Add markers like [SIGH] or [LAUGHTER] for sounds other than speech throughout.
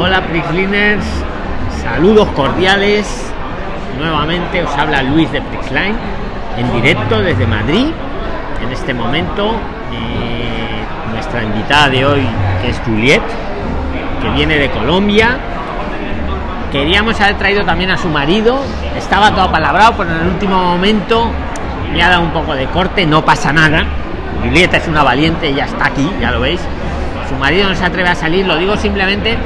Hola Prixliners, saludos cordiales. Nuevamente os habla Luis de Prixline en directo desde Madrid. En este momento, eh, nuestra invitada de hoy, es Juliet, que viene de Colombia. Queríamos haber traído también a su marido, estaba todo palabrado, pero en el último momento le ha dado un poco de corte, no pasa nada. Julieta es una valiente, ya está aquí, ya lo veis. Su marido no se atreve a salir, lo digo simplemente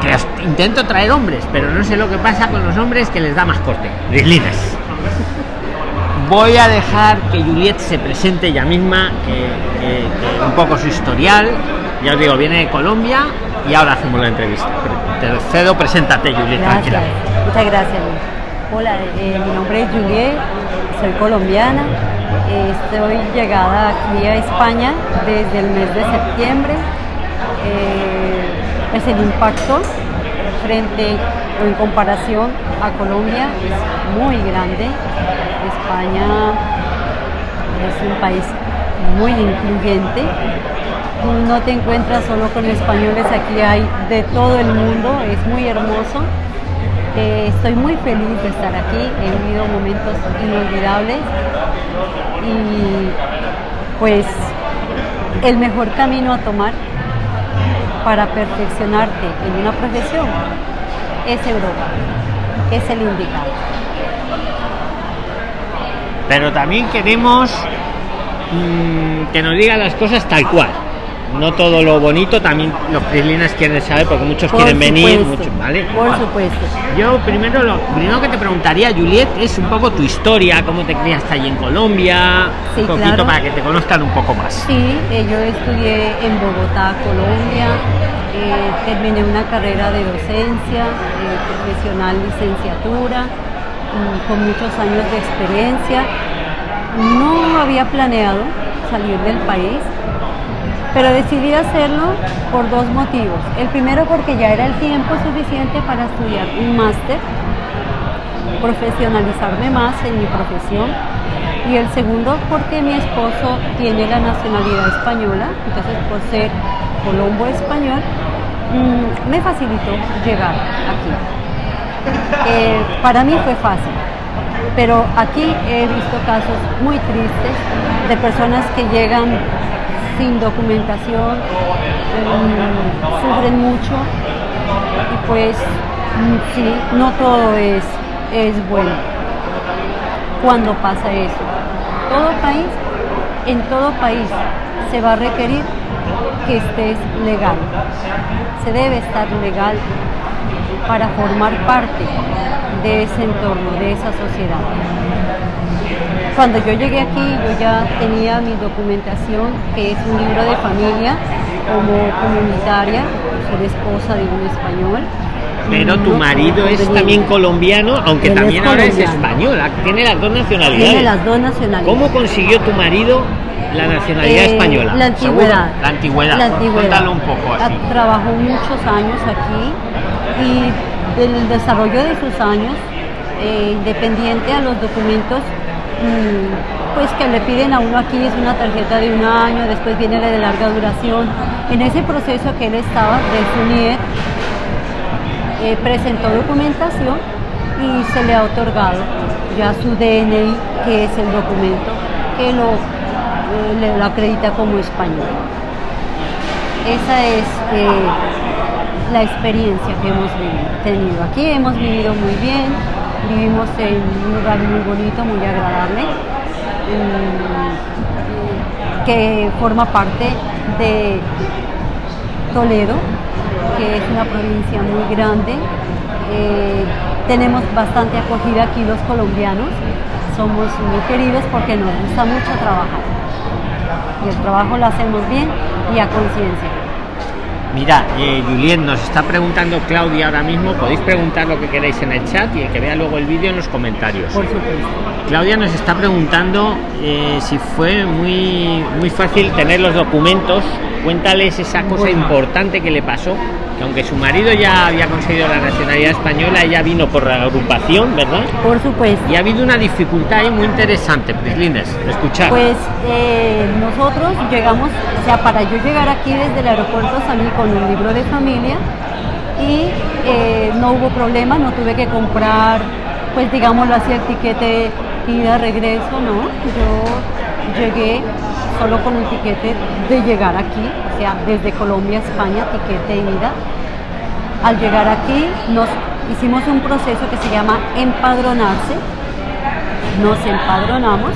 que intento traer hombres, pero no sé lo que pasa con los hombres que les da más corte. Rislines. Voy a dejar que Juliet se presente ella misma, que, que- que un poco su historial. Ya os digo, viene de Colombia y ahora hacemos la entrevista. Te cedo, preséntate, Juliet, Gracias, tranquila. muchas gracias. Hola, eh, mi nombre es Juliet, soy colombiana, eh, estoy llegada aquí a España desde el mes de septiembre. Eh, pues el impacto frente o en comparación a Colombia es muy grande. España es un país muy incluyente. Tú no te encuentras solo con españoles, aquí hay de todo el mundo, es muy hermoso. Eh, estoy muy feliz de estar aquí, he vivido momentos inolvidables y pues el mejor camino a tomar para perfeccionarte en una profesión es Europa, es el indicado. Pero también queremos mm, que nos diga las cosas tal cual. No todo lo bonito, también los prislines quieren saber, porque muchos Por quieren venir, muchos, ¿vale? Por supuesto. Yo primero lo primero que te preguntaría, Juliet, es un poco tu historia, cómo te criaste allí en Colombia, Sí, un poquito claro. para que te conozcan un poco más. Sí, eh, yo estudié en Bogotá, Colombia, eh, terminé una carrera de docencia, eh, profesional licenciatura, mm, con muchos años de experiencia. No había planeado salir del país, pero decidí hacerlo por dos motivos. El primero porque ya era el tiempo suficiente para estudiar un máster, profesionalizarme más en mi profesión y el segundo porque mi esposo tiene la nacionalidad española, entonces por ser colombo español mm, me facilitó llegar aquí. Eh, para mí fue fácil, pero aquí he visto casos muy tristes de personas que llegan sin documentación, mm, sufren mucho y pues mm, sí, no todo es, es bueno cuando pasa eso. Todo país, en todo país se va a requerir que estés legal. Se debe estar legal para formar parte de ese entorno, de esa sociedad. Cuando yo llegué aquí, yo ya tenía mi documentación, que es un libro de familia como comunitaria, soy esposa de un español. Pero tu marido es también colombiano, aunque Él es también ahora es colombiano. español, ah, tiene las dos nacionalidades. Tiene las dos nacionalidades. ¿Cómo consiguió tu marido la nacionalidad Eh, española? La antigüedad. ¿Seguro? La antigüedad. La antigüedad. Cuéntalo un poco así. Ah, Trabajó muchos años aquí y del desarrollo de sus años, eh, independiente a los documentos pues que le piden a uno aquí es una tarjeta de un año, después viene la de larga duración. En ese proceso que él estaba de su NIE, eh, presentó documentación y se le ha otorgado ya su DNI, que es el documento que lo, eh, lo acredita como español. Esa es eh, la experiencia que hemos tenido. Aquí hemos vivido muy bien, vivimos en un lugar muy bonito, muy agradable, mm, que forma parte de Toledo, que es una provincia muy grande. Eh, tenemos bastante acogida aquí los colombianos, somos muy queridos porque nos gusta mucho trabajar. Y el trabajo lo hacemos bien y a conciencia. Mira, eh, Julien, nos está preguntando Claudia ahora mismo. Podéis preguntar lo que queráis en el chat y el que vea luego el vídeo en los comentarios. Por supuesto. Claudia nos está preguntando eh, si fue muy, muy fácil tener los documentos. Cuéntales esa cosa Bueno. importante que le pasó. Que aunque su marido ya había conseguido la nacionalidad española, ella vino por la agrupación, ¿verdad? Por supuesto. Y ha habido una dificultad ahí muy interesante, Prislines, escuchar. Pues eh, nosotros llegamos, o sea, para yo llegar aquí desde el aeropuerto salí con un libro de familia y no hubo problema, no tuve que comprar, pues digámoslo así, el tiquete ida, regreso, no. Yo llegué solo con un tiquete de llegar aquí, o sea, desde Colombia a España, tiquete ida. Al llegar aquí nos hicimos un proceso que se llama empadronarse, nos empadronamos,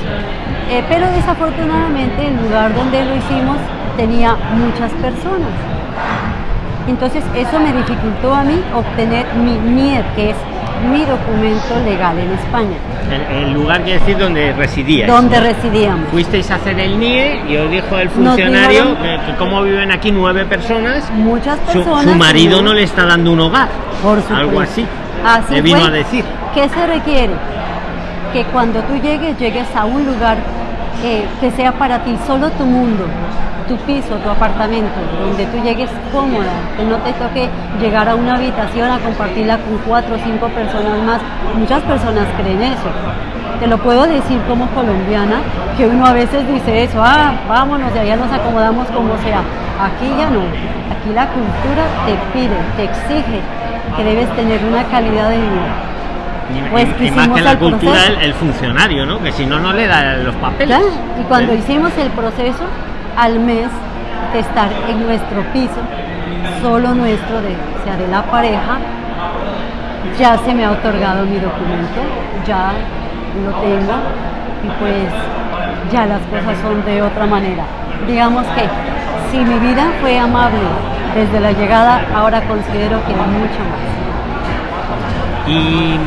eh, pero desafortunadamente el lugar donde lo hicimos tenía muchas personas. Entonces eso me dificultó a mí obtener mi NIE, que es mi documento legal en España. El, el lugar quiere decir donde residíais. Donde ¿no? residíamos. Fuisteis a hacer el NIE y os dijo el funcionario que, que como viven aquí nueve personas, Muchas su, personas. su marido no le está dando un hogar. Por supuesto. Algo así. Así le vino fue. a decir. ¿Qué se requiere? Que cuando tú llegues, llegues a un lugar que sea para ti solo tu mundo, tu piso, tu apartamento, donde tú llegues cómoda, que no te toque llegar a una habitación a compartirla con cuatro o cinco personas más. Muchas personas creen eso. Te lo puedo decir como colombiana, que uno a veces dice eso, ah, vámonos, de allá nos acomodamos como sea. Aquí ya no. Aquí la cultura te pide, te exige que debes tener una calidad de vida. Pues y- más que la cultura, el, funcionario, ¿no? Que si no, no le da los papeles. ¿Ya? Y cuando hicimos el proceso, al mes de estar en nuestro piso, solo nuestro, de, o sea, de la pareja, ya se me ha otorgado mi documento, ya lo tengo y pues ya las cosas son de otra manera. Digamos que si mi vida fue amable desde la llegada, ahora considero que mucho más. Y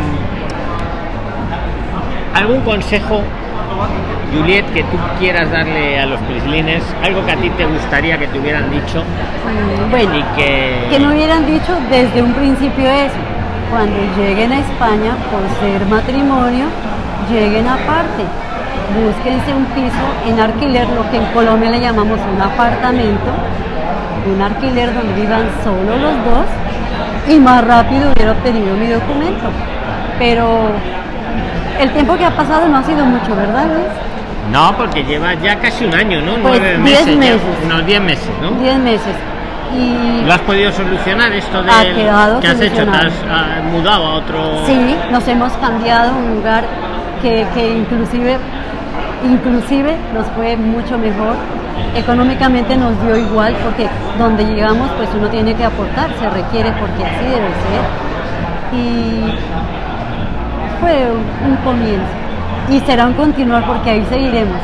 algún consejo, Juliet, que tú quieras darle a los prislines, algo que a ti te gustaría que te hubieran dicho Mm, Bueno, y que, que me hubieran dicho desde un principio eso. Cuando lleguen a España por ser matrimonio, lleguen aparte. Búsquense un piso en alquiler, lo que en Colombia le llamamos un apartamento, un alquiler donde vivan solo los dos y más rápido hubiera obtenido mi documento. Pero el tiempo que ha pasado no ha sido mucho, ¿verdad Luis? no, porque lleva ya casi un año, ¿no? Pues, Nueve diez meses, unos 10 meses, ¿no? Diez meses. Y ¿Lo has podido solucionar esto de Ha quedado que has hecho? ¿Te has ah, mudado a otro? Sí, nos hemos cambiado a un lugar que, que inclusive, inclusive nos fue mucho mejor. Económicamente nos dio igual porque donde llegamos pues uno tiene que aportar, se requiere porque así debe ser. Y fue un comienzo y será un continuar porque ahí seguiremos.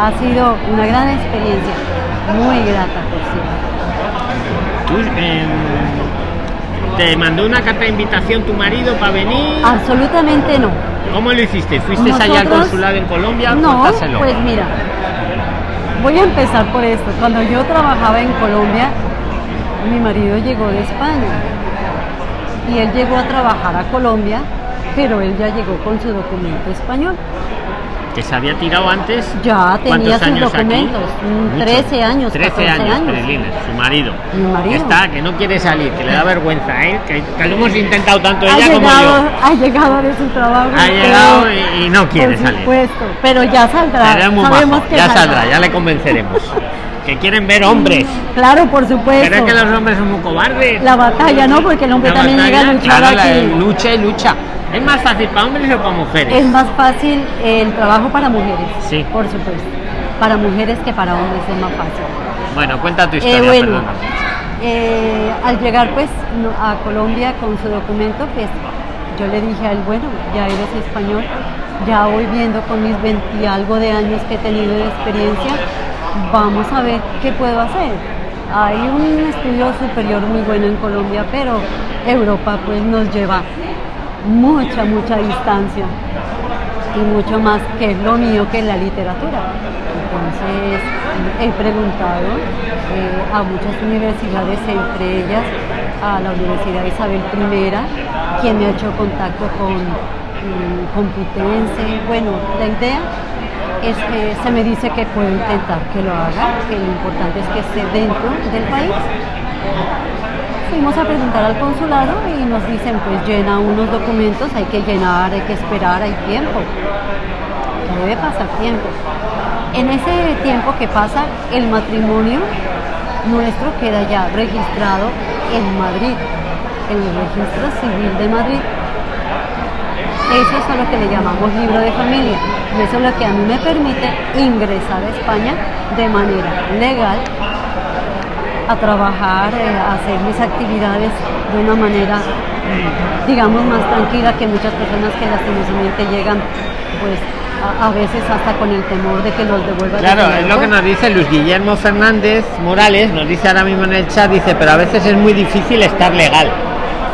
Ha sido una gran experiencia, muy grata por cierto. Em, ¿Te mandó una carta de invitación tu marido para venir? Absolutamente no. ¿Cómo lo hiciste? ¿Fuiste allá al Nosotros- consulado en Colombia? No, pues mira, voy a empezar por esto. Cuando yo trabajaba en Colombia, mi marido llegó de España y él llegó a trabajar a Colombia, pero él ya llegó con su documento español. que se había tirado antes. Ya tenía ¿Cuántos sus años aquí? documentos, mm, Mucho. 13 años, 13 14 años, años. Peregrina, su marido. Mi marido. Está, que no quiere salir, que le da vergüenza, ¿eh? Que, que lo hemos intentado tanto Ha ella como llegado, yo. ha llegado de su trabajo. Ha llegado y, y no quiere por salir. supuesto, pero ya saldrá. Muy Sabemos que ya saldrá, ya le convenceremos. [LAUGHS] que quieren ver hombres. Claro, por supuesto. Pero es que los hombres son muy cobardes. La batalla, ¿no? Porque el hombre La también llega a batalla, luchar claro, la aquí. lucha y lucha. ¿Es más fácil para hombres o para mujeres? Es más fácil el trabajo para mujeres. Sí. Por supuesto. Para mujeres que para hombres es más fácil. Bueno, cuenta tu Eh, historia, bueno, perdona. eh, al llegar pues a Colombia con su documento, pues yo le dije a él, bueno, ya eres español, ya voy viendo con mis 20 y algo de años que he tenido de experiencia, vamos a ver qué puedo hacer. Hay un estudio superior muy bueno en Colombia, pero Europa pues nos lleva mucha, mucha distancia y mucho más que es lo mío que la literatura. Entonces he preguntado eh, a muchas universidades, entre ellas a la Universidad Isabel I, quien me ha hecho contacto con Complutense. Bueno, la idea es que se me dice que puedo intentar que lo haga, que lo importante es que esté dentro del país. Fuimos a preguntar al consulado y nos dicen, pues llena unos documentos, hay que llenar, hay que esperar, hay tiempo. Debe pasar tiempo. En ese tiempo que pasa, el matrimonio nuestro queda ya registrado en Madrid. en el registro civil de Madrid. Eso es lo que le llamamos libro de familia. Y eso es lo que a mí me permite ingresar a España de manera legal a trabajar, eh, a hacer mis actividades de una manera, digamos, más tranquila que muchas personas que lastimosamente llegan, pues, a, veces hasta con el temor de que los devuelvan. Claro, es lo que nos dice Luis Guillermo Fernández Morales, nos dice ahora mismo en el chat, dice, pero a veces es muy difícil estar legal.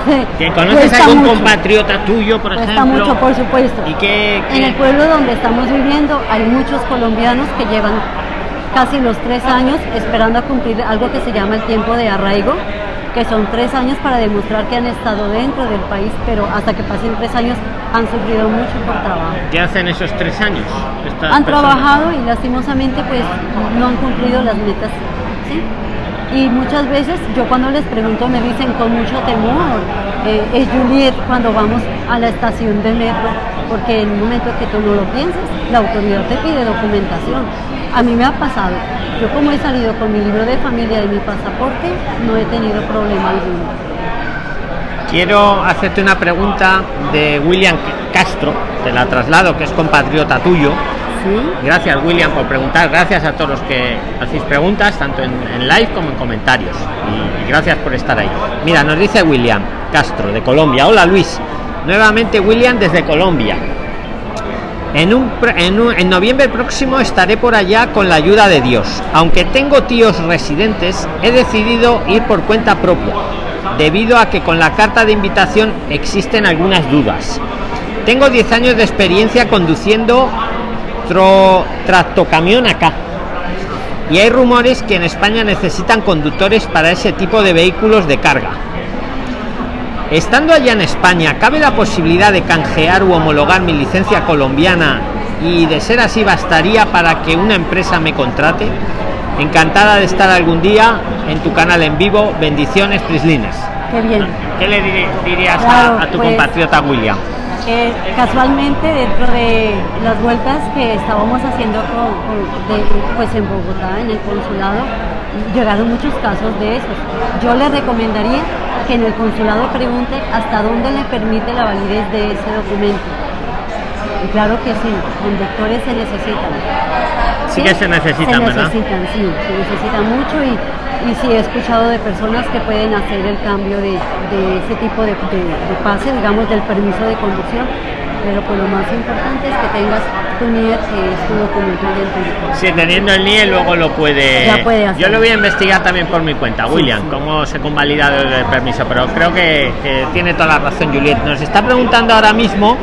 [LAUGHS] ¿Que conoces algún compatriota tuyo, por ejemplo? mucho, por supuesto. ¿Y que, En el pueblo donde estamos viviendo hay muchos colombianos que llevan casi los tres años esperando a cumplir algo que se llama el tiempo de arraigo, que son tres años para demostrar que han estado dentro del país, pero hasta que pasen tres años han sufrido mucho por trabajo. ¿Qué hacen esos tres años? Han trabajado y lastimosamente pues no han cumplido las metas. Y muchas veces yo cuando les pregunto me dicen con mucho temor, eh, es Juliet cuando vamos a la estación de metro, porque en un momento que tú no lo piensas, la autoridad te pide documentación a mí me ha pasado. Yo como he salido con mi libro de familia y mi pasaporte, no he tenido problema alguno. Quiero hacerte una pregunta de William Castro, te la traslado, que es compatriota tuyo. Gracias William por preguntar, gracias a todos los que hacéis preguntas, tanto en, live como en comentarios. y gracias por estar ahí. Mira, nos dice William Castro de Colombia. Hola Luis, nuevamente William desde Colombia. En, un, en, noviembre próximo estaré por allá con la ayuda de Dios. Aunque tengo tíos residentes, he decidido ir por cuenta propia, debido a que con la carta de invitación existen algunas dudas. Tengo 10 años de experiencia conduciendo tractocamión acá. Y hay rumores que en España necesitan conductores para ese tipo de vehículos de carga. Estando allá en España, ¿cabe la posibilidad de canjear u homologar mi licencia colombiana y de ser así bastaría para que una empresa me contrate? Encantada de estar algún día en tu canal en vivo. Bendiciones, Prislines. Qué bien. ¿Qué le dirías a, tu pues, compatriota William? Casualmente dentro de las vueltas que estábamos haciendo pues en Bogotá, en el consulado, llegaron muchos casos de esos. Yo le recomendaría que en el consulado pregunte hasta dónde le permite la validez de ese documento. Y claro que sí, conductores se necesitan. Sí, que se necesitan, se necesitan, sí, se necesitan mucho y, y sí he escuchado de personas que pueden hacer el cambio de, ese tipo de, de pase, digamos, del permiso de conducción pero pues lo más importante es que tengas tu NIE, que es tu documento identificado. Sí, teniendo el NIE luego lo puede... Ya puede hacer. Yo lo voy a investigar también por mi cuenta, William, cómo se convalida el permiso, pero creo que, tiene toda la razón Juliet. Nos está preguntando ahora mismo,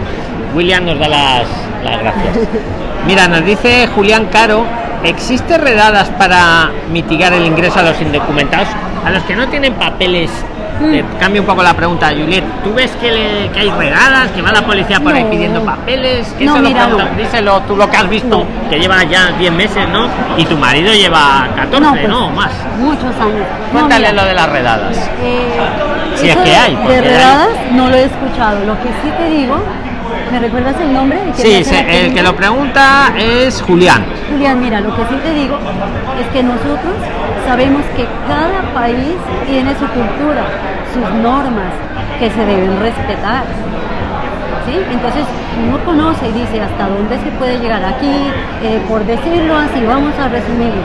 William nos da las, las gracias. [LAUGHS] Mira, nos dice Julián Caro, ¿existe redadas para mitigar el ingreso a los indocumentados? A los que no tienen papeles Mm. cambio un poco la pregunta, Juliet. ¿Tú ves que, hay regadas, que va la policía por ahí pidiendo papeles? no, mira, Díselo tú lo que has visto, que lleva ya 10 meses, ¿no? Y tu marido lleva 14, ¿no? Pues, Más. Muchos años. Cuéntale lo de las redadas. Eh, si es que hay. De redadas no lo he escuchado. Lo que sí te digo ¿Me recuerdas el nombre? Sí, el que lo pregunta es Julián. Julián, mira, lo que sí te digo es que nosotros sabemos que cada país tiene su cultura, sus normas que se deben respetar. ¿Sí? Entonces uno conoce y dice hasta dónde se puede llegar aquí, eh, por decirlo así, vamos a resumirlo.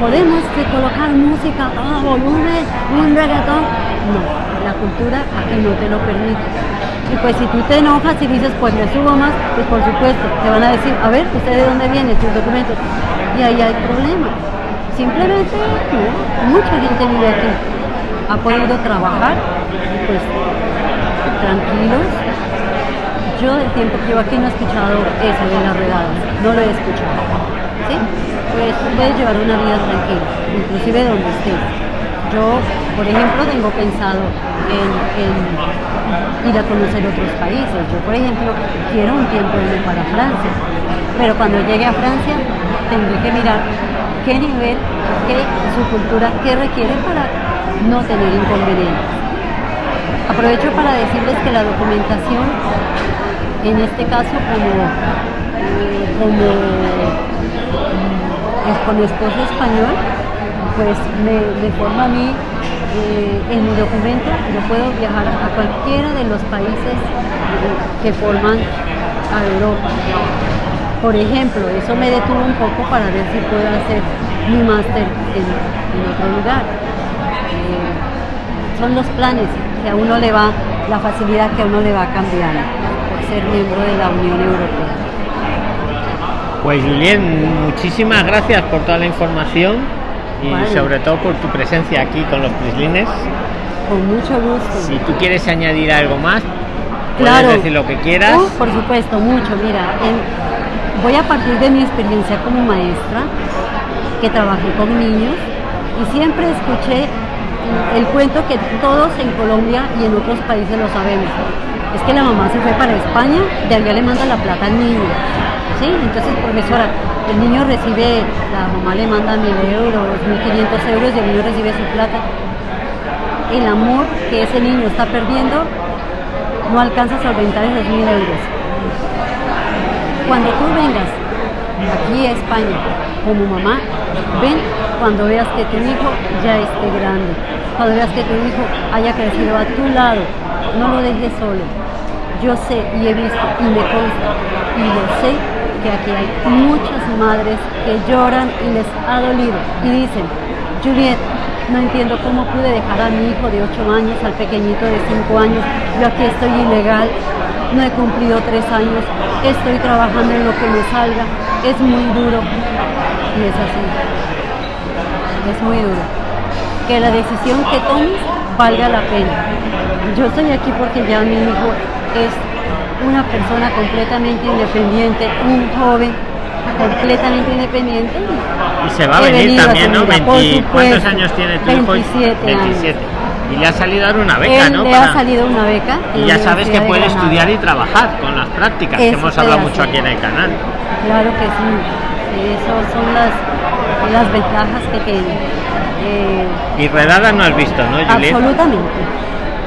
¿Podemos colocar música a volumen, un reggaetón? No, la cultura aquí no te lo permite. Y pues si tú te enojas y dices, pues me subo más, pues por supuesto, te van a decir, a ver, ¿usted de dónde viene? Sus documentos. Y ahí hay problemas. Simplemente, mucha gente vive aquí. Ha podido trabajar, pues tranquilos. Yo el tiempo que llevo aquí no he escuchado eso de las regadas, no lo he escuchado. ¿Sí? Pues puedes llevar una vida tranquila, inclusive donde estés. Yo, por ejemplo, tengo pensado en, ir a conocer otros países. Yo, por ejemplo, quiero un tiempo irme para Francia, pero cuando llegue a Francia tendré que mirar qué nivel, qué su cultura, qué requiere para no tener inconvenientes. Aprovecho para decirles que la documentación, en este caso como, como con esposo español, pues me, forma a mí eh, en mi documento yo puedo viajar a cualquiera de los países que forman a Europa. Por ejemplo, eso me detuvo un poco para ver si puedo hacer mi máster en, otro lugar. Eh, son los planes que a uno le va, la facilidad que a uno le va cambiando por ser miembro de la Unión Europea. Pues Julien, muchísimas gracias por toda la información y sobre todo por tu presencia aquí con los prislines. Con mucho gusto. Si tú quieres añadir algo más, puedes decir lo que quieras. por supuesto, mucho. Mira, voy a partir de mi experiencia como maestra, que trabajé con niños, y siempre escuché el cuento que todos en Colombia y en otros países lo sabemos. Es que la mamá se fue para España, de allá le manda la plata al niño entonces, profesora, el niño recibe, la mamá le manda mil euros, mil quinientos euros y el niño recibe su plata. El amor que ese niño está perdiendo no alcanza a solventar esos mil euros. Cuando tú vengas aquí a España como mamá, ven cuando veas que tu hijo ya esté grande, cuando veas que tu hijo haya crecido a tu lado, no lo dejes solo. Yo sé y he visto y me consta y lo sé que aquí hay muchas madres que lloran y les ha dolido y dicen, Juliet, no entiendo cómo pude dejar a mi hijo de 8 años, al pequeñito de 5 años, yo aquí estoy ilegal, no he cumplido 3 años, estoy trabajando en lo que me salga, es muy duro y es así, es muy duro. Que la decisión que tomes valga la pena. Yo estoy aquí porque ya mi hijo es una persona completamente independiente, un joven completamente independiente. Y se va a venir también, ¿no? ¿Cuántos años tiene tu 27 27. Y le ha salido ahora una beca, ¿no? Le ha salido una beca. Y ya sabes que puede estudiar y trabajar con las prácticas, que hemos hablado mucho aquí en el canal. Claro que sí. Esas son las, las ventajas que tiene. Eh, y redadas no has visto, ¿no, Julieta? Absolutamente.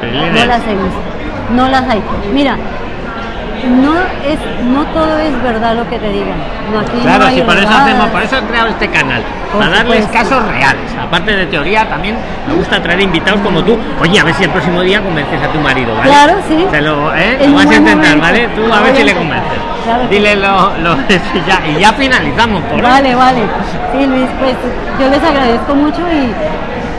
No las he visto. No las hay. Mira, no es no todo es verdad lo que te digan. No, aquí claro, no por eso hacemos, por eso he creado este canal, para darles casos reales. Aparte de teoría, también me gusta traer invitados como tú. Oye, a ver si el próximo día convences a tu marido, ¿vale? Claro, sí. Te lo, ¿eh? vas a intentar, ¿vale? Tú a ver si le convences. Dile lo, lo [LAUGHS] ya, y ya finalizamos por Vale, vale. Sí, Luis, pues yo les agradezco mucho y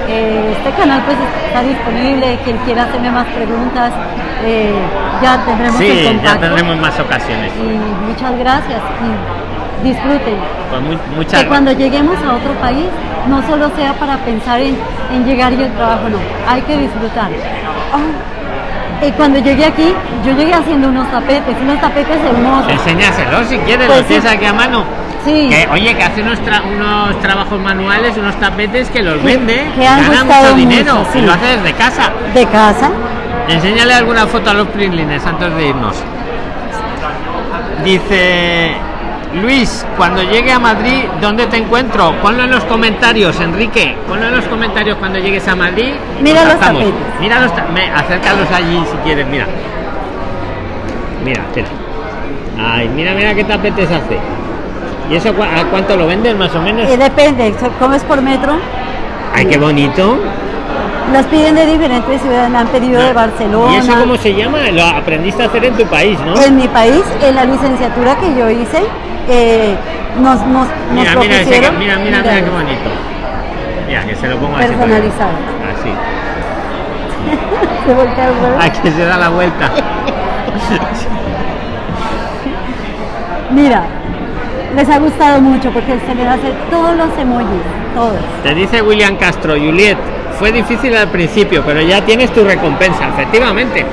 eh, este canal pues está disponible, quien quiera hacerme más preguntas, eh, ya tendremos sí, ya tendremos más ocasiones. Y muchas gracias y disfruten. Pues que cuando lleguemos a otro país no solo sea para pensar en, llegar y el trabajo, no, hay que disfrutar. Ah, y cuando llegué aquí, yo llegué haciendo unos tapetes, unos tapetes hermosos. Enséñaselos si quieres, pues tienes aquí a mano. Que, oye, que hace unos, unos trabajos manuales, unos tapetes que los vende, que han gana mucho dinero y lo hace desde casa. De casa. Enséñale alguna foto a los printlines antes de irnos. Dice Luis, cuando llegue a Madrid, ¿dónde te encuentro? Ponlo en los comentarios, Enrique. Ponlo en los comentarios cuando llegues a Madrid. Mira los tapetes. Mira los acércalos allí si quieres, mira. Mira, espera. Ay, mira, mira qué tapetes hace. ¿Y eso a cuánto lo venden más o menos? Eh, depende, ¿cómo es por metro? Ay, qué bonito. Las piden de diferentes ciudades, me han pedido de Barcelona. ¿Y eso cómo se llama? Lo aprendiste a hacer en tu país, ¿no? En mi país, en la licenciatura que yo hice, eh, nos, nos, mira, nos mira, mira, mira, mira, mira, qué bonito. Mira, que se lo pongo así. Personalizado. Así. [LAUGHS] se voltea el Aquí se da la vuelta. mira, les ha gustado mucho porque se les hace todos los emojis, todos. Te dice William Castro, Juliet, fue difícil al principio, pero ya tienes tu recompensa, efectivamente.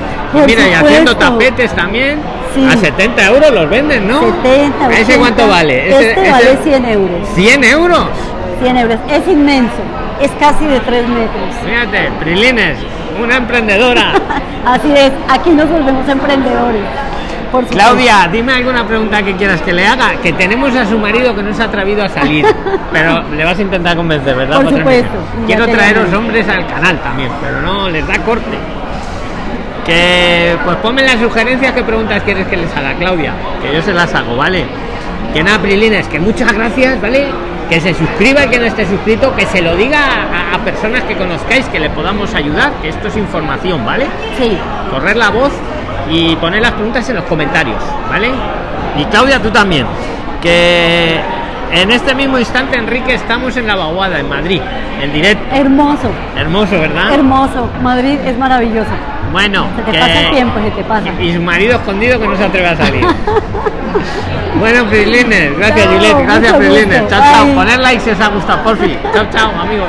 mira, y haciendo tapetes también, a 70 euros los venden, ¿no? 70, ¿Ese cuánto vale? este vale 100 euros. ¿100 euros? 100 euros, es inmenso, es casi de 3 metros. Fíjate, Prilines, una emprendedora. [LAUGHS] Así es, aquí nos volvemos emprendedores. Claudia, dime alguna pregunta que quieras que le haga. Que tenemos a su marido que no se ha atrevido a salir, [LAUGHS] pero le vas a intentar convencer, ¿verdad? Por supuesto. Quiero traeros hombres al canal también, pero no les da corte. Que pues ponme las sugerencias qué preguntas quieres que les haga, Claudia, que yo se las hago, ¿vale? Que nada, Prilines, que muchas gracias, ¿vale? que se suscriba y que no esté suscrito, que se lo diga a, a personas que conozcáis, que le podamos ayudar, que esto es información, ¿vale? Sí. Correr la voz y poner las preguntas en los comentarios, ¿vale? Y Claudia, tú también. Que en este mismo instante, Enrique, estamos en la vaguada, en Madrid, en directo. Hermoso, Hermoso, ¿verdad? hermoso. Madrid es maravilloso. Bueno, Se te que- pasa el tiempo, se te pasa. Y su marido escondido que no se atreve a salir. [LAUGHS] bueno, Frisliner, gracias Chao, Juliette, gracias gusto. Chao, chao. Poner like si os ha gustado, por fin. Chao, chao, amigos.